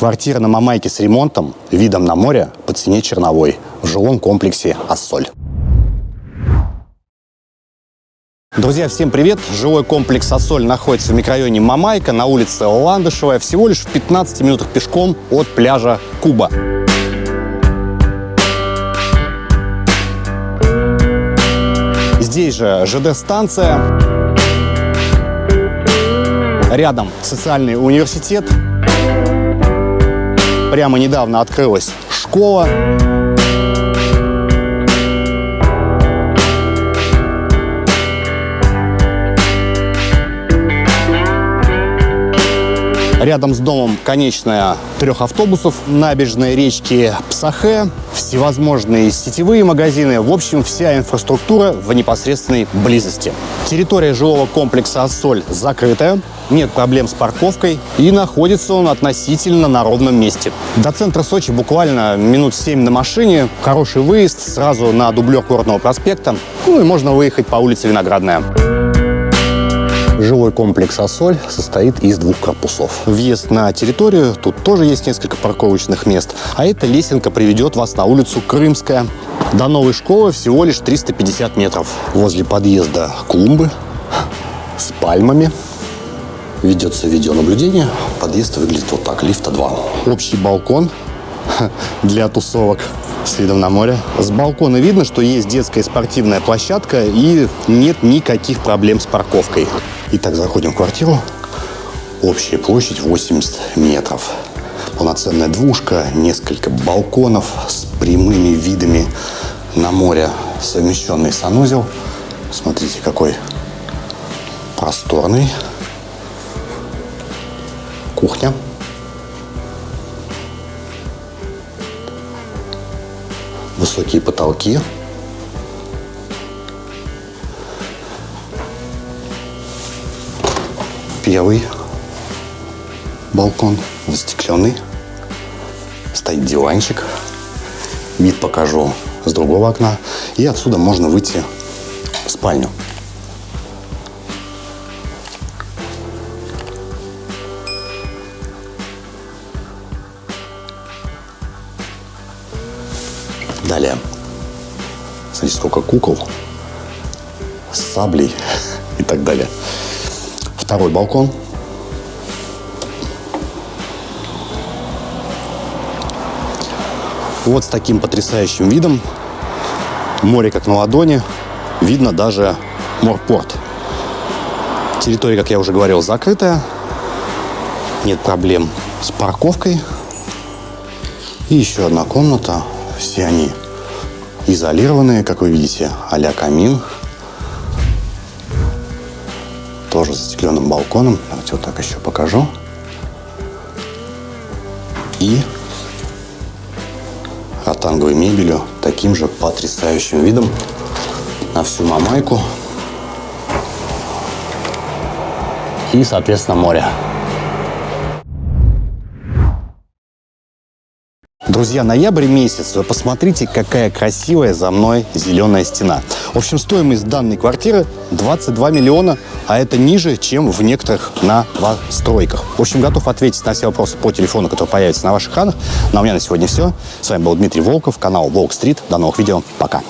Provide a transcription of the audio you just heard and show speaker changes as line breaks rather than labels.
Квартира на Мамайке с ремонтом, видом на море по цене черновой в жилом комплексе «Ассоль». Друзья, всем привет! Жилой комплекс «Ассоль» находится в микрорайоне Мамайка на улице Ландышевая, всего лишь в 15 минутах пешком от пляжа Куба. Здесь же ЖД-станция, рядом социальный университет, прямо недавно открылась школа. Рядом с домом конечная трех автобусов, набережной речки Псахе, всевозможные сетевые магазины. В общем, вся инфраструктура в непосредственной близости. Территория жилого комплекса «Ассоль» закрытая, нет проблем с парковкой и находится он относительно на ровном месте. До центра Сочи буквально минут 7 на машине, хороший выезд сразу на дублер Горного проспекта, ну и можно выехать по улице Виноградная. Жилой комплекс «Ассоль» состоит из двух корпусов. Въезд на территорию, тут тоже есть несколько парковочных мест, а эта лесенка приведет вас на улицу Крымская. До новой школы всего лишь 350 метров. Возле подъезда клумбы с пальмами. Ведется видеонаблюдение. Подъезд выглядит вот так, лифта 2. Общий балкон для тусовок с видом на море. С балкона видно, что есть детская спортивная площадка и нет никаких проблем с парковкой. Итак, заходим в квартиру. Общая площадь 80 метров. Полноценная двушка, несколько балконов с прямыми видами на море, совмещенный санузел. Смотрите, какой просторный. Кухня. Высокие потолки. Первый балкон застекленный. Стоит диванчик. Вид покажу с другого окна. И отсюда можно выйти в спальню. Далее. Смотрите, сколько кукол саблей и так далее. Второй балкон. Вот с таким потрясающим видом. Море как на ладони. Видно даже морпорт. Территория, как я уже говорил, закрытая. Нет проблем с парковкой. И еще одна комната. Все они изолированные, как вы видите, а-ля камин тоже застекленным балконом. Давайте вот так еще покажу. И ротанговой мебелью, таким же потрясающим видом на всю Мамайку. И, соответственно, море. Друзья, ноябрь месяц. Вы посмотрите, какая красивая за мной зеленая стена. В общем, стоимость данной квартиры 22 миллиона, а это ниже, чем в некоторых новостройках. В общем, готов ответить на все вопросы по телефону, которые появятся на ваших экранах. Ну, а у меня на сегодня все. С вами был Дмитрий Волков, канал Волк Стрит. До новых видео. Пока.